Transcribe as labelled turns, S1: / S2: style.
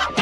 S1: Another